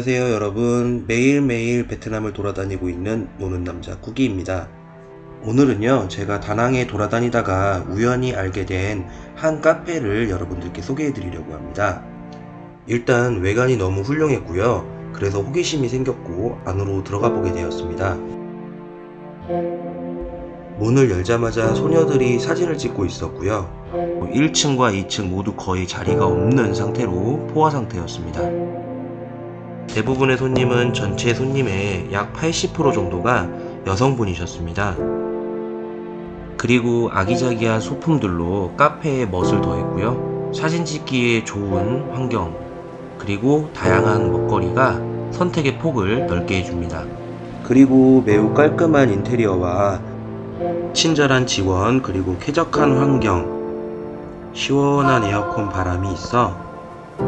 안녕하세요 여러분. 매일매일 베트남을 돌아다니고 있는 노는 남자 꾸기입니다. 오늘은요 제가 다낭에 돌아다니다가 우연히 알게 된 한 카페를 여러분들께 소개해 드리려고 합니다. 일단 외관이 너무 훌륭했고요. 그래서 호기심이 생겼고 안으로 들어가 보게 되었습니다. 문을 열자마자 소녀들이 사진을 찍고 있었고요. 1층과 2층 모두 거의 자리가 없는 상태로 포화 상태였습니다 대부분의 손님은 전체 손님의 약 80% 정도가 여성분이셨습니다. 그리고 아기자기한 소품들로 카페에 멋을 더했고요. 사진 찍기에 좋은 환경, 그리고 다양한 먹거리가 선택의 폭을 넓게 해줍니다. 그리고 매우 깔끔한 인테리어와 친절한 직원, 그리고 쾌적한 환경, 시원한 에어컨 바람이 있어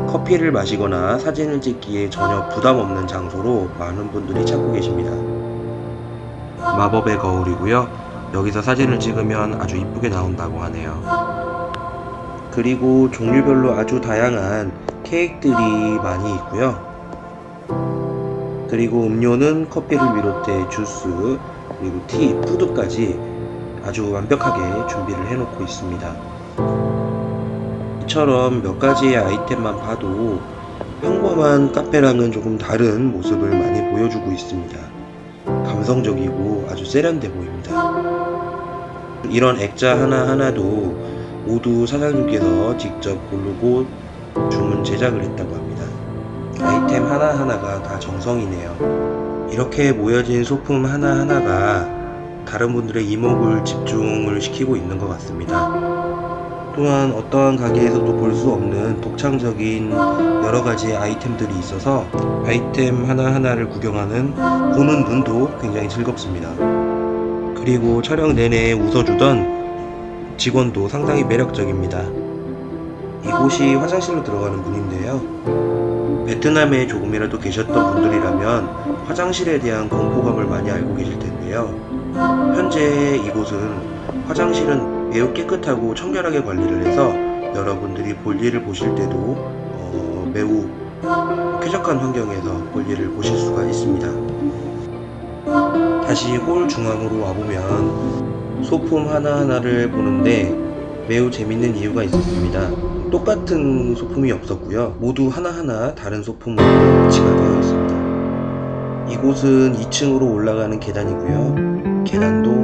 커피를 마시거나 사진을 찍기에 전혀 부담 없는 장소로 많은 분들이 찾고 계십니다. 마법의 거울이고요. 여기서 사진을 찍으면 아주 이쁘게 나온다고 하네요. 그리고 종류별로 아주 다양한 케이크들이 많이 있고요. 그리고 음료는 커피를 비롯해 주스, 그리고 티, 푸드까지 아주 완벽하게 준비를 해놓고 있습니다. 이처럼 몇 가지의 아이템만 봐도 평범한 카페랑은 조금 다른 모습을 많이 보여주고 있습니다. 감성적이고 아주 세련돼 보입니다. 이런 액자 하나하나도 모두 사장님께서 직접 고르고 주문 제작을 했다고 합니다. 아이템 하나하나가 다 정성이네요. 이렇게 모여진 소품 하나하나가 다른 분들의 이목을 집중을 시키고 있는 것 같습니다. 또한 어떠한 가게에서도 볼 수 없는 독창적인 여러가지 아이템들이 있어서 아이템 하나하나를 구경하는 보는 눈도 굉장히 즐겁습니다. 그리고 촬영 내내 웃어주던 직원도 상당히 매력적입니다. 이곳이 화장실로 들어가는 문인데요. 베트남에 조금이라도 계셨던 분들이라면 화장실에 대한 공포감을 많이 알고 계실 텐데요. 현재 이곳은 화장실은 매우 깨끗하고 청결하게 관리를 해서 여러분들이 볼일을 보실 때도 어, 매우 쾌적한 환경에서 볼일을 보실 수가 있습니다. 다시 홀 중앙으로 와보면 소품 하나하나를 보는데 매우 재밌는 이유가 있었습니다. 똑같은 소품이 없었고요. 모두 하나하나 다른 소품으로 배치가 되어 있습니다. 이곳은 2층으로 올라가는 계단이고요. 계단도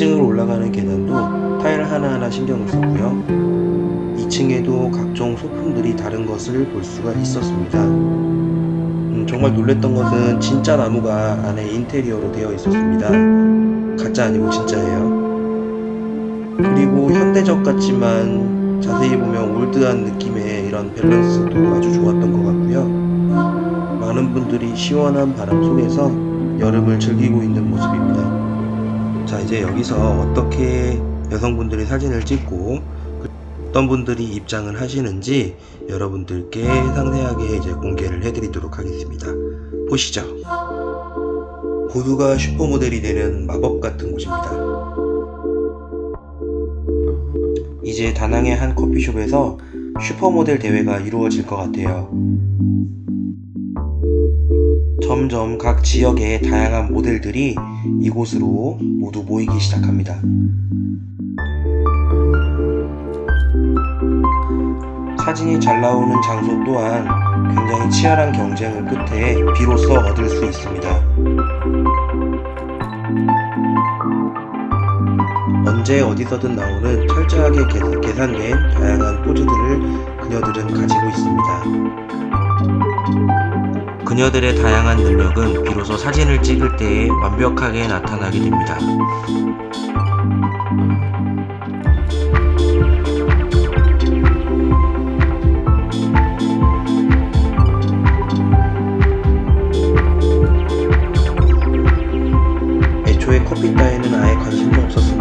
2층으로 올라가는 계단도 타일 하나하나 신경을 썼고요. 2층에도 각종 소품들이 다른 것을 볼 수가 있었습니다. 음, 정말 놀랬던 것은 진짜 나무가 안에 인테리어로 되어 있었습니다. 가짜 아니고 진짜예요. 그리고 현대적 같지만 자세히 보면 old한 느낌의 이런 밸런스도 아주 좋았던 것 같고요. 많은 분들이 시원한 바람 속에서 여름을 즐기고 있는 모습입니다. 자 이제 여기서 어떻게 여성분들이 사진을 찍고 어떤 분들이 입장을 하시는지 여러분들께 상세하게 이제 공개를 해드리도록 하겠습니다. 보시죠. 모두가 슈퍼모델이 되는 마법 같은 곳입니다. 이제 다낭의 한 커피숍에서 슈퍼모델 대회가 이루어질 것 같아요. 점점 각 지역의 다양한 모델들이 이곳으로 모두 모이기 시작합니다. 사진이 잘 나오는 장소 또한 굉장히 치열한 경쟁을 끝에 비로소 얻을 수 있습니다. 언제 어디서든 나오는 철저하게 계산된 다양한 포즈들을 그녀들은 가지고 있습니다. 그녀들의 다양한 능력은 비로소 사진을 찍을 때에 완벽하게 나타나게 됩니다. 애초에 커피 따위는 아예 관심도 없었습니다.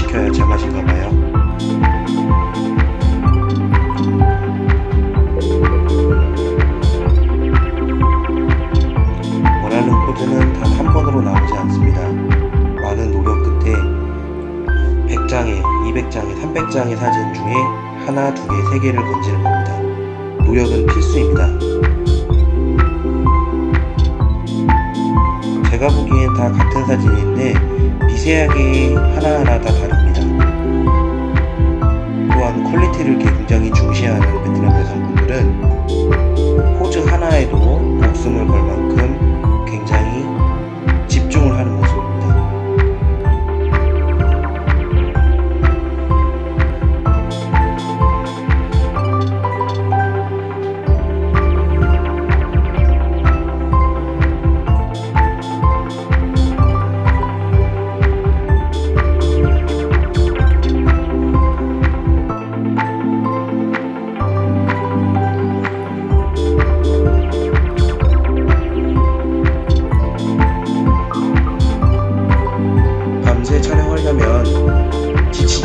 시켜야 제맛인가 봐요. 원하는 포즈는 단 한 번으로 나오지 않습니다. 많은 노력 끝에 100장에, 200장에, 300장의 사진 중에 하나, 두 개, 세 개를 건지는 겁니다. 노력은 필수입니다. 제가 보기엔 다 같은 사진인데 미세하게 하나하나 다 다릅니다. 또한 quality를 굉장히 중시하는 베트남 여성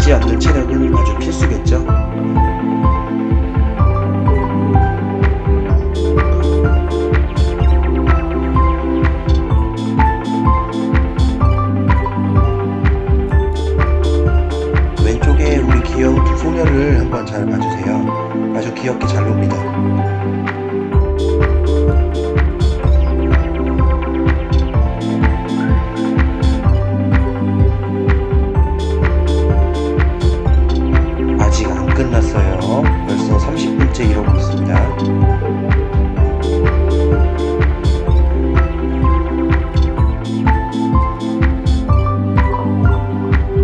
지치지 않는 체력은 아주 필수겠죠? 왼쪽에 우리 귀여운 두 소녀를 한번 잘 봐주세요. 아주 귀엽게 잘 놉니다. 끝났어요. 벌써 30분째 이러고 있습니다.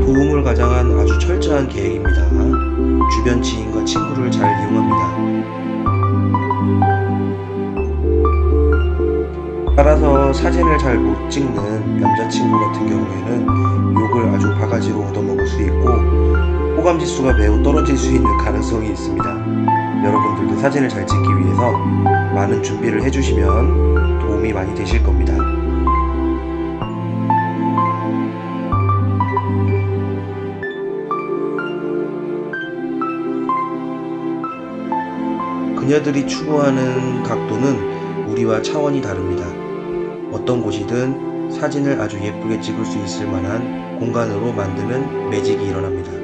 도움을 가장한 아주 철저한 계획입니다. 주변 지인과 친구를 잘 이용합니다. 따라서 사진을 잘 못 찍는 남자친구 같은 경우에는 욕을 아주 바가지로 얻어먹을 수 있고 호감 지수가 매우 떨어질 수 있는 가능성이 있습니다. 여러분들도 사진을 잘 찍기 위해서 많은 준비를 해주시면 도움이 많이 되실 겁니다. 그녀들이 추구하는 각도는 우리와 차원이 다릅니다. 어떤 곳이든 사진을 아주 예쁘게 찍을 수 있을 만한 공간으로 만드는 매직이 일어납니다.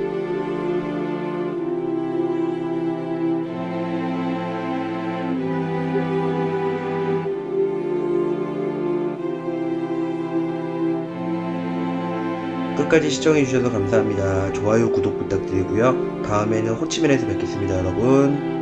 끝까지 시청해주셔서 감사합니다. 좋아요, 구독 부탁드리고요. 다음에는 호치민에서 뵙겠습니다, 여러분.